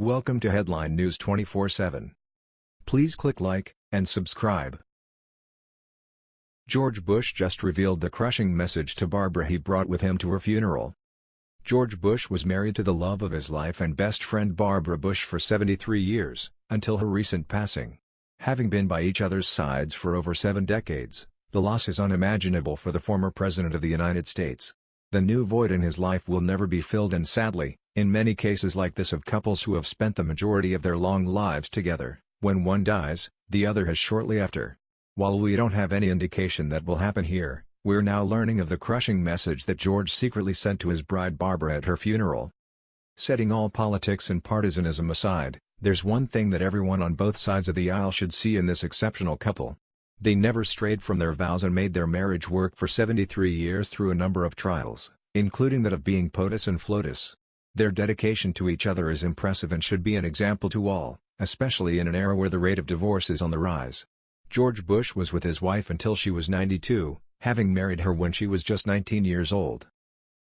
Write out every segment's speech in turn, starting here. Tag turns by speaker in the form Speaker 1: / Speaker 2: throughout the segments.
Speaker 1: Welcome to Headline News 24/7. Please click like and subscribe. George Bush just revealed the crushing message to Barbara he brought with him to her funeral. George Bush was married to the love of his life and best friend Barbara Bush for 73 years, until her recent passing. Having been by each other's sides for over seven decades, the loss is unimaginable for the former President of the United States. The new void in his life will never be filled and sadly, in many cases like this of couples who have spent the majority of their long lives together, when one dies, the other has shortly after. While we don't have any indication that will happen here, we're now learning of the crushing message that George secretly sent to his bride Barbara at her funeral. Setting all politics and partisanism aside, there's one thing that everyone on both sides of the aisle should see in this exceptional couple. They never strayed from their vows and made their marriage work for 73 years through a number of trials, including that of being POTUS and FLOTUS. Their dedication to each other is impressive and should be an example to all, especially in an era where the rate of divorce is on the rise. George Bush was with his wife until she was 92, having married her when she was just 19 years old.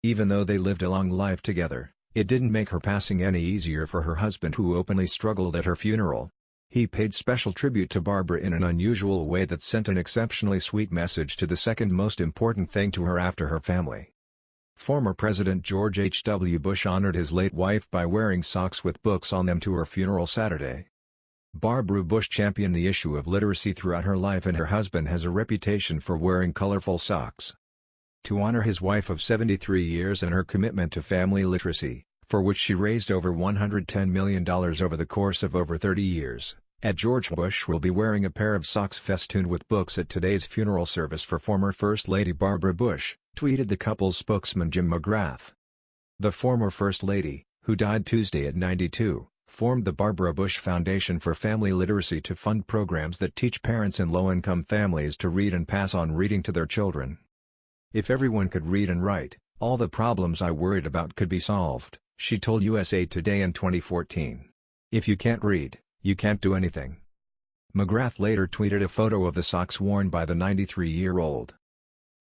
Speaker 1: Even though they lived a long life together, it didn't make her passing any easier for her husband who openly struggled at her funeral. He paid special tribute to Barbara in an unusual way that sent an exceptionally sweet message to the second most important thing to her after her family. Former President George H. W. Bush honored his late wife by wearing socks with books on them to her funeral Saturday. Barbara Bush championed the issue of literacy throughout her life and her husband has a reputation for wearing colorful socks. To honor his wife of 73 years and her commitment to family literacy, for which she raised over $110 million over the course of over 30 years, at George Bush will be wearing a pair of socks festooned with books at today's funeral service for former First Lady Barbara Bush tweeted the couple's spokesman Jim McGrath. The former First Lady, who died Tuesday at 92, formed the Barbara Bush Foundation for Family Literacy to fund programs that teach parents in low-income families to read and pass on reading to their children. If everyone could read and write, all the problems I worried about could be solved, she told USA Today in 2014. If you can't read, you can't do anything. McGrath later tweeted a photo of the socks worn by the 93-year-old.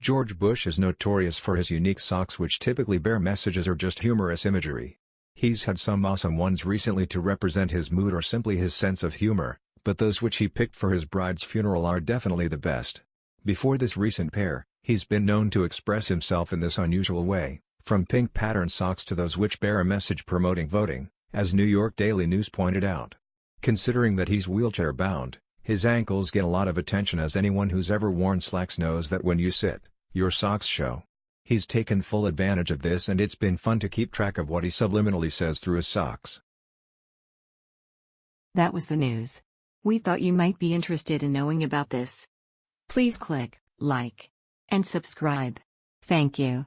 Speaker 1: George Bush is notorious for his unique socks which typically bear messages or just humorous imagery. He's had some awesome ones recently to represent his mood or simply his sense of humor, but those which he picked for his bride's funeral are definitely the best. Before this recent pair, he's been known to express himself in this unusual way, from pink pattern socks to those which bear a message promoting voting, as New York Daily News pointed out. Considering that he's wheelchair-bound, his ankles get a lot of attention as anyone who's ever worn slacks knows that when you sit, your socks show. He's taken full advantage of this and it's been fun to keep track of what he subliminally says through his socks.
Speaker 2: That was the news. We thought you might be interested in knowing about this. Please click like and subscribe. Thank you.